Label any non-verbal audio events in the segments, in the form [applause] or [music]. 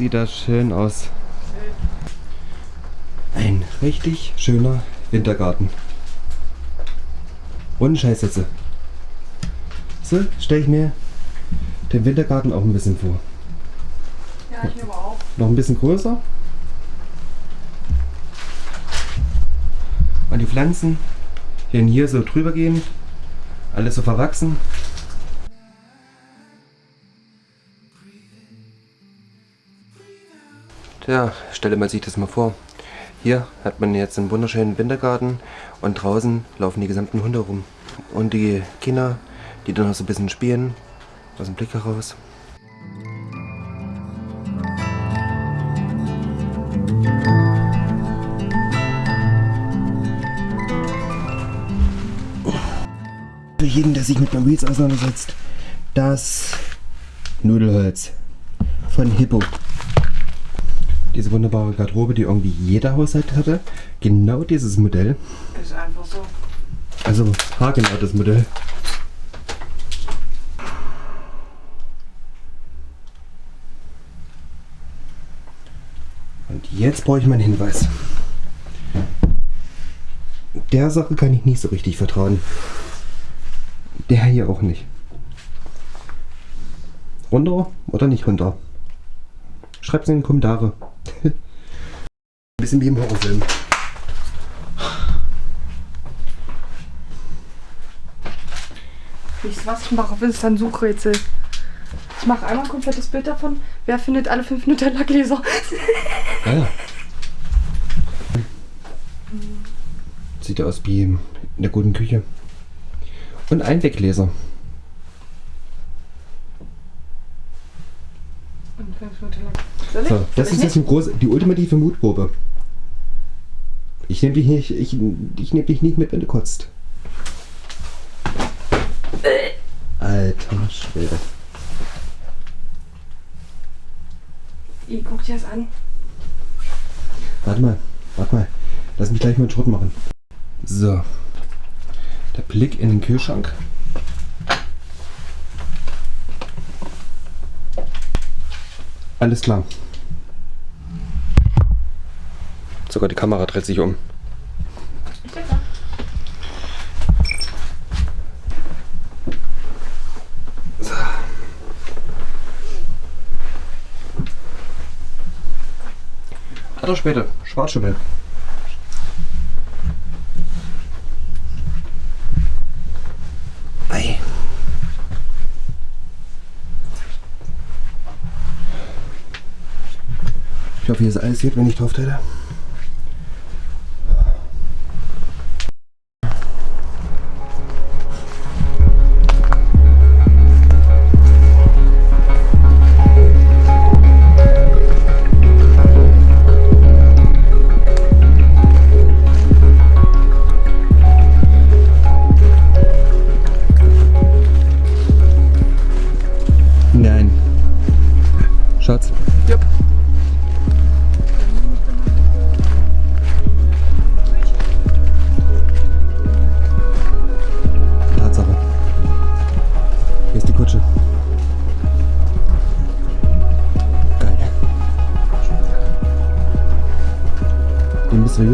sieht das schön aus. Ein richtig schöner Wintergarten. Ohne Scheiß jetzt. So stelle ich mir den Wintergarten auch ein bisschen vor. Ja, ich aber auch. Noch ein bisschen größer. Und die Pflanzen werden hier so drüber gehen. Alles so verwachsen. Tja, stelle man sich das mal vor. Hier hat man jetzt einen wunderschönen Wintergarten und draußen laufen die gesamten Hunde rum. Und die Kinder, die dann noch so ein bisschen spielen, aus dem Blick heraus. Für jeden, der sich mit Wheels auseinandersetzt, das Nudelholz von Hippo. Diese wunderbare Garderobe, die irgendwie jeder Haushalt hatte. Genau dieses Modell. Ist einfach so. Also haargenau das Modell. Und jetzt brauche ich meinen Hinweis. Der Sache kann ich nicht so richtig vertrauen. Der hier auch nicht. Runter oder nicht runter? Schreibt es in die Kommentare. Bisschen wie im Horrorfilm. Ihr was? Ich mache Insta ein Suchrätsel. Ich mache einmal ein komplettes Bild davon. Wer findet alle fünf Minuten Lackgläser? Ah [laughs] ja. Sieht aus wie in der guten Küche. Und ein Weggläser. So, das ist jetzt die ultimative Mutprobe. Ich nehme dich nicht, ich, ich nehm dich nicht mit, wenn du kotzt. Alter Schwede. nicht? Guck dir das an. Warte mal, warte mal. Lass mich gleich mal einen Schrott machen. So. Der Blick in den Kühlschrank. Alles klar. Sogar die Kamera dreht sich um. Denke mal. Alter später. Schwarzschimmel. Ei. Ich hoffe, hier ist alles gut, wenn ich drauf trete.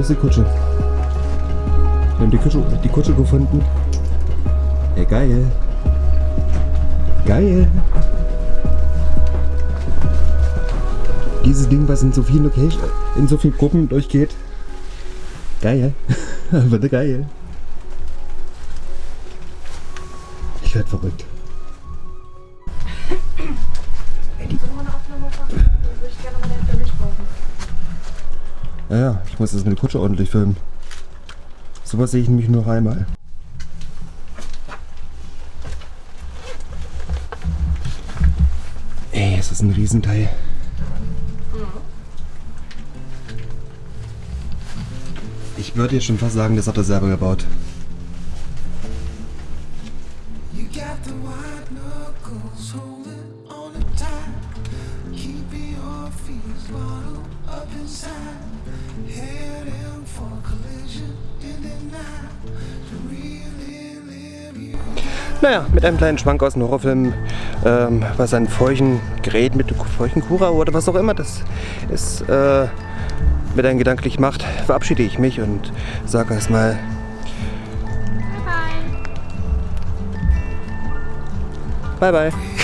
Die mysteriöse Kutsche. Wir haben die Kutsche, die Kutsche gefunden. Ey, geil. Geil. Dieses Ding, was in so vielen Locations, in so vielen Gruppen durchgeht. Geil. [laughs] Würde geil. Ich werd verrückt. Ja, ja, ich muss das mit der Kutsche ordentlich filmen. Sowas sehe ich nämlich nur einmal. Das ist ein Riesenteil. Ich würde jetzt schon fast sagen, das hat er selber gebaut. Keeping your feet bottled up inside, Naja, mit einem kleinen Schwank aus dem Horrorfilm, ähm, was ein feuchten Gerät mit feuchten Kura oder was auch immer das ist, äh, mit einem gedanklich macht, verabschiede ich mich und sage erstmal Bye, bye. Bye bye.